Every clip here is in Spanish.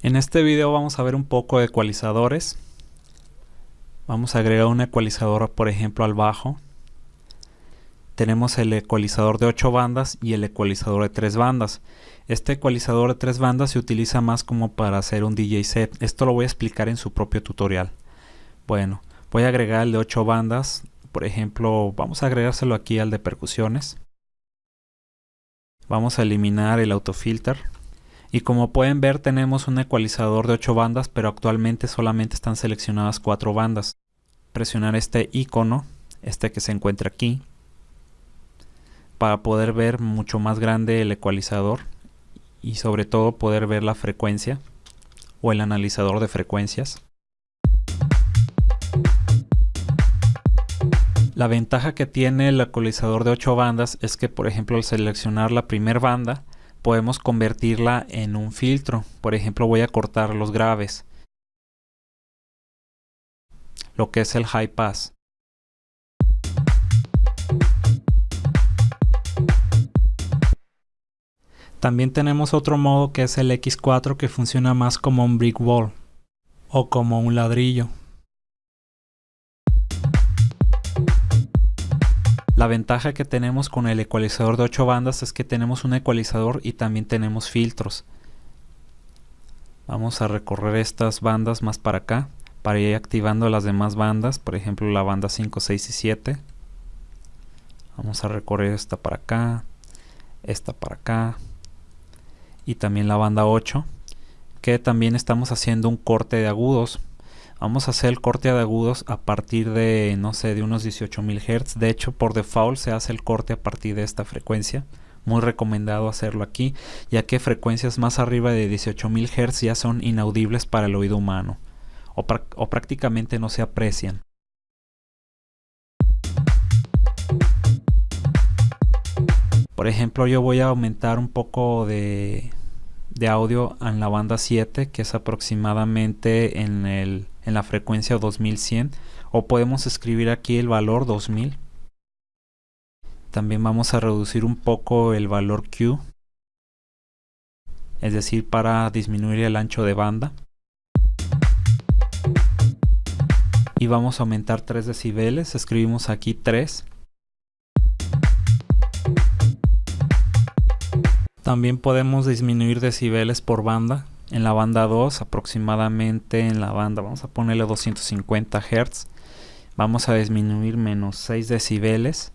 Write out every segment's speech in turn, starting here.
En este video vamos a ver un poco de ecualizadores. Vamos a agregar un ecualizador, por ejemplo, al bajo. Tenemos el ecualizador de 8 bandas y el ecualizador de 3 bandas. Este ecualizador de 3 bandas se utiliza más como para hacer un DJ set. Esto lo voy a explicar en su propio tutorial. Bueno, voy a agregar el de 8 bandas. Por ejemplo, vamos a agregárselo aquí al de percusiones. Vamos a eliminar el autofilter. Y como pueden ver tenemos un ecualizador de 8 bandas, pero actualmente solamente están seleccionadas 4 bandas. Presionar este icono, este que se encuentra aquí, para poder ver mucho más grande el ecualizador y sobre todo poder ver la frecuencia o el analizador de frecuencias. La ventaja que tiene el ecualizador de 8 bandas es que por ejemplo al seleccionar la primera banda podemos convertirla en un filtro. Por ejemplo, voy a cortar los graves. Lo que es el high pass. También tenemos otro modo que es el X4 que funciona más como un brick wall o como un ladrillo. La ventaja que tenemos con el ecualizador de 8 bandas es que tenemos un ecualizador y también tenemos filtros. Vamos a recorrer estas bandas más para acá para ir activando las demás bandas, por ejemplo la banda 5, 6 y 7. Vamos a recorrer esta para acá, esta para acá y también la banda 8 que también estamos haciendo un corte de agudos Vamos a hacer el corte de agudos a partir de, no sé, de unos 18.000 Hz. De hecho, por default se hace el corte a partir de esta frecuencia. Muy recomendado hacerlo aquí, ya que frecuencias más arriba de 18.000 Hz ya son inaudibles para el oído humano, o, prácticamente no se aprecian. Por ejemplo, yo voy a aumentar un poco de, de audio en la banda 7, que es aproximadamente en el en la frecuencia 2100 o podemos escribir aquí el valor 2000 también vamos a reducir un poco el valor Q es decir para disminuir el ancho de banda. Y vamos a aumentar 3 decibeles escribimos aquí 3 también podemos disminuir decibeles por banda en la banda 2 aproximadamente en la banda vamos a ponerle 250 Hz vamos a disminuir menos 6 decibeles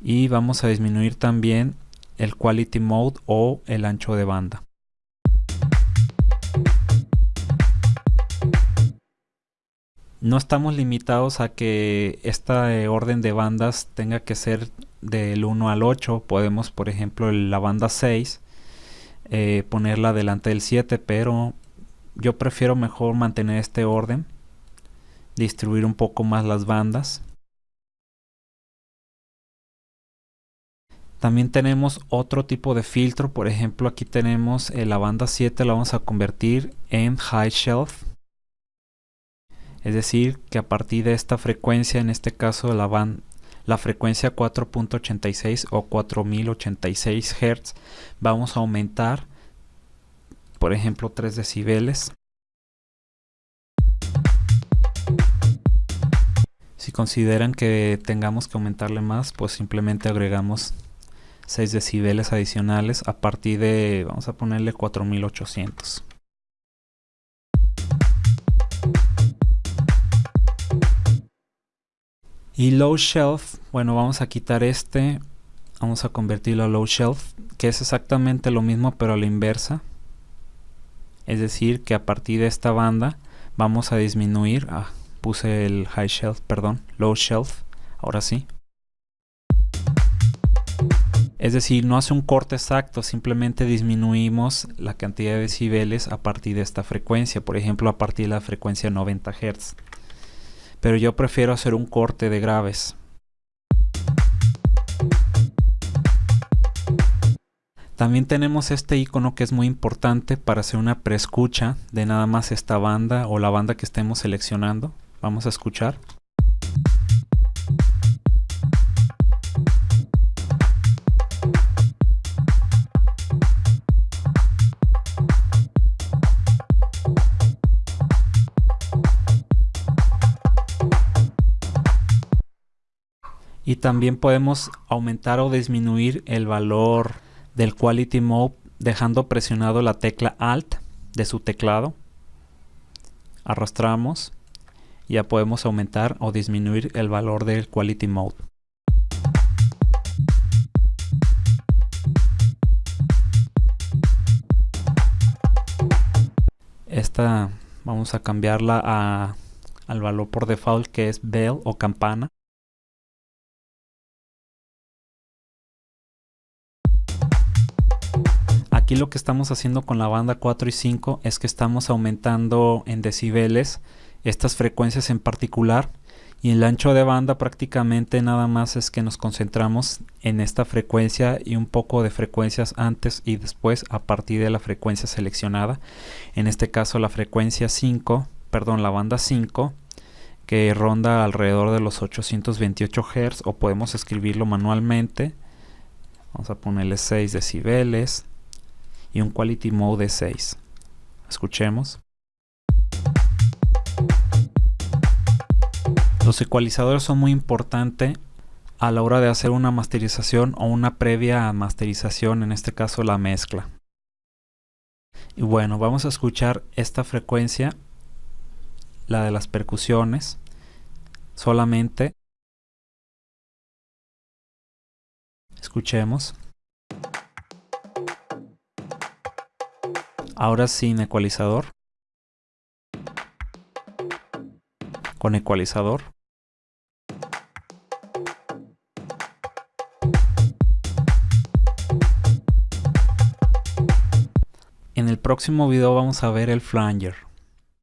y vamos a disminuir también el quality mode o el ancho de banda. No estamos limitados a que esta orden de bandas tenga que ser del 1 al 8 podemos por ejemplo la banda 6 eh, ponerla delante del 7 pero yo prefiero mejor mantener este orden distribuir un poco más las bandas. También tenemos otro tipo de filtro por ejemplo aquí tenemos eh, la banda 7 la vamos a convertir en high shelf. Es decir que a partir de esta frecuencia en este caso la, banda la frecuencia 4.86 o 4086 Hz vamos a aumentar por ejemplo 3 decibeles. Si consideran que tengamos que aumentarle más pues simplemente agregamos 6 decibeles adicionales a partir de vamos a ponerle 4800 Y low shelf, bueno, vamos a quitar este, vamos a convertirlo a low shelf, que es exactamente lo mismo pero a la inversa. Es decir, que a partir de esta banda vamos a disminuir, ah, puse el high shelf, perdón, low shelf, ahora sí. Es decir, no hace un corte exacto, simplemente disminuimos la cantidad de decibeles a partir de esta frecuencia, por ejemplo a partir de la frecuencia 90 Hz pero yo prefiero hacer un corte de graves. También tenemos este icono que es muy importante para hacer una preescucha de nada más esta banda o la banda que estemos seleccionando. Vamos a escuchar. Y también podemos aumentar o disminuir el valor del Quality Mode dejando presionado la tecla Alt de su teclado. Arrastramos y ya podemos aumentar o disminuir el valor del Quality Mode. Esta vamos a cambiarla a, al valor por default que es bell o campana. Aquí lo que estamos haciendo con la banda 4 y 5 es que estamos aumentando en decibeles estas frecuencias en particular. Y el ancho de banda prácticamente nada más es que nos concentramos en esta frecuencia y un poco de frecuencias antes y después a partir de la frecuencia seleccionada. En este caso la frecuencia 5 perdón la banda 5 que ronda alrededor de los 828 Hz o podemos escribirlo manualmente. Vamos a ponerle 6 decibeles y un Quality Mode de 6. Escuchemos. Los ecualizadores son muy importantes a la hora de hacer una masterización o una previa masterización, en este caso la mezcla. Y bueno, vamos a escuchar esta frecuencia, la de las percusiones, solamente. Escuchemos. Ahora sin ecualizador. Con ecualizador. En el próximo video vamos a ver el flanger.